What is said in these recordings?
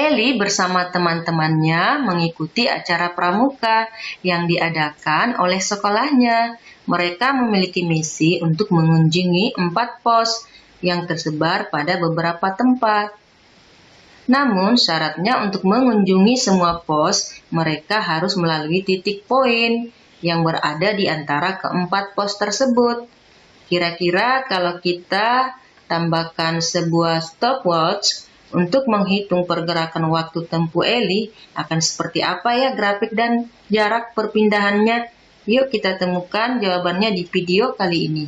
Eli bersama teman-temannya mengikuti acara pramuka yang diadakan oleh sekolahnya. Mereka memiliki misi untuk mengunjungi empat pos yang tersebar pada beberapa tempat. Namun, syaratnya untuk mengunjungi semua pos, mereka harus melalui titik poin yang berada di antara keempat pos tersebut. Kira-kira kalau kita tambahkan sebuah stopwatch, untuk menghitung pergerakan waktu tempuh Eli akan seperti apa ya grafik dan jarak perpindahannya? Yuk kita temukan jawabannya di video kali ini.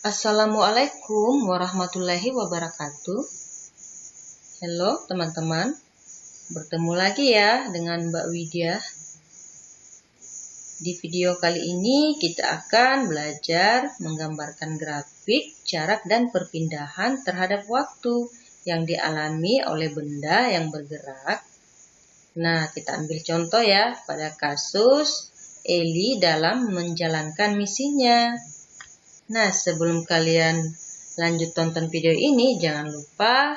Assalamualaikum warahmatullahi wabarakatuh. Halo teman-teman. Bertemu lagi ya dengan Mbak Widya. Di video kali ini kita akan belajar menggambarkan grafik, jarak, dan perpindahan terhadap waktu yang dialami oleh benda yang bergerak. Nah, kita ambil contoh ya pada kasus Eli dalam menjalankan misinya. Nah, sebelum kalian lanjut tonton video ini, jangan lupa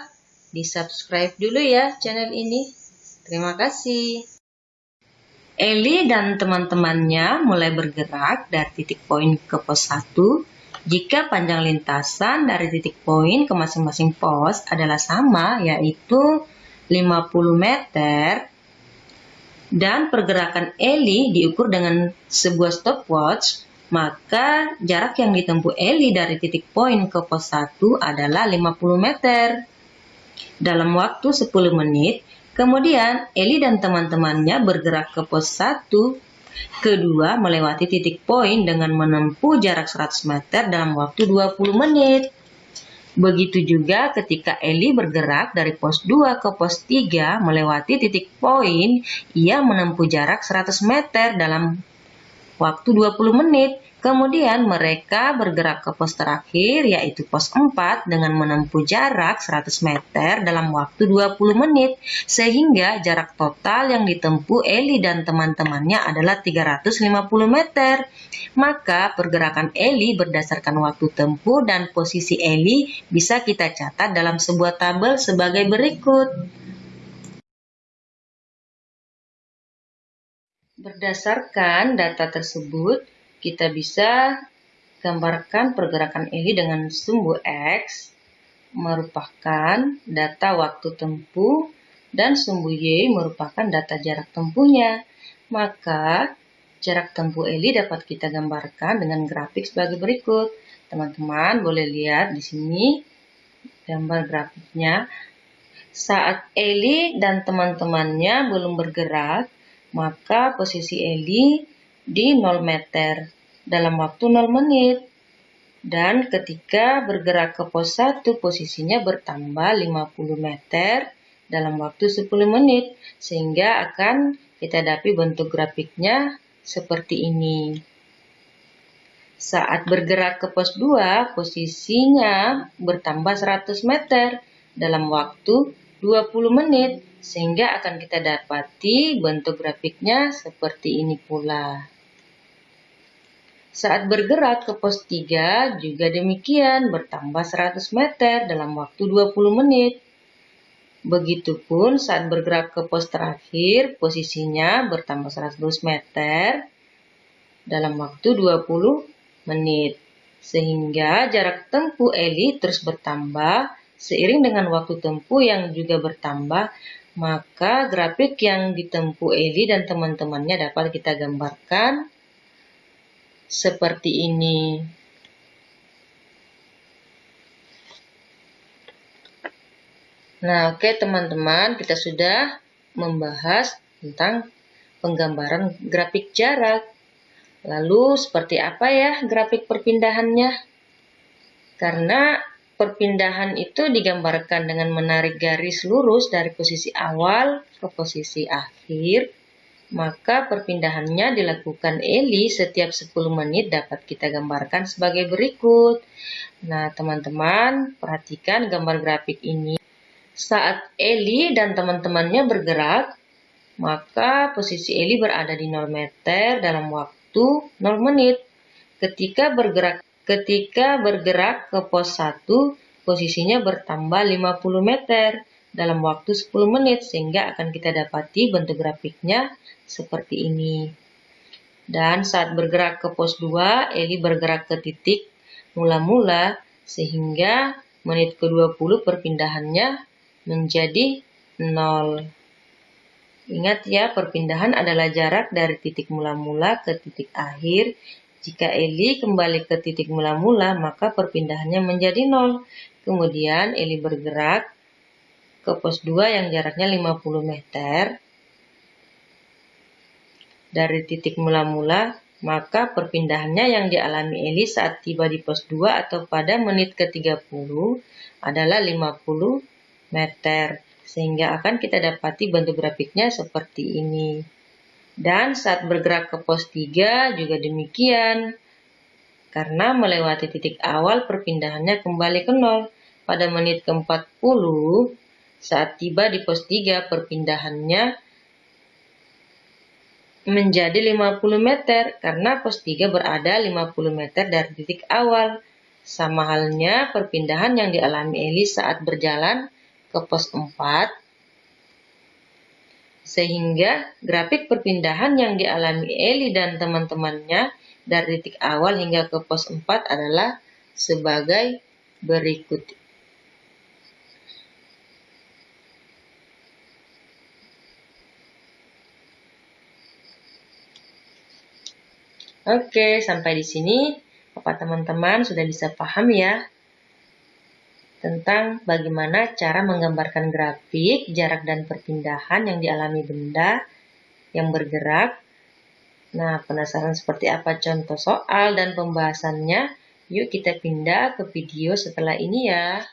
di subscribe dulu ya channel ini Terima kasih. Eli dan teman-temannya mulai bergerak dari titik poin ke pos 1 jika panjang lintasan dari titik poin ke masing-masing pos adalah sama yaitu 50 meter dan pergerakan Eli diukur dengan sebuah stopwatch maka jarak yang ditempuh Eli dari titik poin ke pos 1 adalah 50 meter. Dalam waktu 10 menit, Kemudian Eli dan teman-temannya bergerak ke pos 1, kedua melewati titik poin dengan menempuh jarak 100 meter dalam waktu 20 menit. Begitu juga ketika Eli bergerak dari pos 2 ke pos 3 melewati titik poin, ia menempuh jarak 100 meter dalam waktu 20 menit. Kemudian mereka bergerak ke pos terakhir yaitu pos 4 dengan menempuh jarak 100 meter dalam waktu 20 menit sehingga jarak total yang ditempuh Eli dan teman-temannya adalah 350 meter. Maka pergerakan Eli berdasarkan waktu tempuh dan posisi Eli bisa kita catat dalam sebuah tabel sebagai berikut. Berdasarkan data tersebut, kita bisa gambarkan pergerakan ini dengan sumbu X merupakan data waktu tempuh dan sumbu Y merupakan data jarak tempuhnya. Maka jarak tempuh Eli dapat kita gambarkan dengan grafik sebagai berikut. Teman-teman boleh lihat di sini gambar grafiknya. Saat Eli dan teman-temannya belum bergerak, maka posisi Eli di 0 meter dalam waktu 0 menit. Dan ketika bergerak ke pos 1, posisinya bertambah 50 meter dalam waktu 10 menit, sehingga akan kita dapat bentuk grafiknya seperti ini. Saat bergerak ke pos 2, posisinya bertambah 100 meter dalam waktu 20 menit, sehingga akan kita dapati bentuk grafiknya seperti ini pula. Saat bergerak ke pos 3 juga demikian bertambah 100 meter dalam waktu 20 menit. Begitupun saat bergerak ke pos terakhir posisinya bertambah 100 meter dalam waktu 20 menit. Sehingga jarak tempuh Eli terus bertambah seiring dengan waktu tempuh yang juga bertambah maka grafik yang ditempuh Eli dan teman-temannya dapat kita gambarkan seperti ini. Nah, oke okay, teman-teman, kita sudah membahas tentang penggambaran grafik jarak. Lalu, seperti apa ya grafik perpindahannya? Karena perpindahan itu digambarkan dengan menarik garis lurus dari posisi awal ke posisi akhir maka perpindahannya dilakukan Eli setiap 10 menit dapat kita gambarkan sebagai berikut. Nah, teman-teman, perhatikan gambar grafik ini. Saat Eli dan teman-temannya bergerak, maka posisi Eli berada di 0 meter dalam waktu 0 menit. Ketika bergerak ketika bergerak ke pos 1, posisinya bertambah 50 meter dalam waktu 10 menit sehingga akan kita dapati bentuk grafiknya seperti ini. Dan saat bergerak ke pos 2, Eli bergerak ke titik mula-mula sehingga menit ke-20 perpindahannya menjadi 0. Ingat ya, perpindahan adalah jarak dari titik mula-mula ke titik akhir. Jika Eli kembali ke titik mula-mula, maka perpindahannya menjadi 0. Kemudian Eli bergerak ke pos 2 yang jaraknya 50 meter. Dari titik mula-mula, maka perpindahannya yang dialami Eli saat tiba di pos 2 atau pada menit ke-30 adalah 50 meter. Sehingga akan kita dapati bentuk grafiknya seperti ini. Dan saat bergerak ke pos 3 juga demikian. Karena melewati titik awal perpindahannya kembali ke nol. Pada menit ke-40, saat tiba di pos 3 perpindahannya menjadi 50 meter karena pos 3 berada 50 meter dari titik awal. Sama halnya perpindahan yang dialami Eli saat berjalan ke pos 4 sehingga grafik perpindahan yang dialami Eli dan teman-temannya dari titik awal hingga ke pos 4 adalah sebagai berikut. Oke, sampai di sini apa teman-teman sudah bisa paham ya tentang bagaimana cara menggambarkan grafik, jarak dan perpindahan yang dialami benda yang bergerak. Nah, penasaran seperti apa contoh soal dan pembahasannya? Yuk kita pindah ke video setelah ini ya.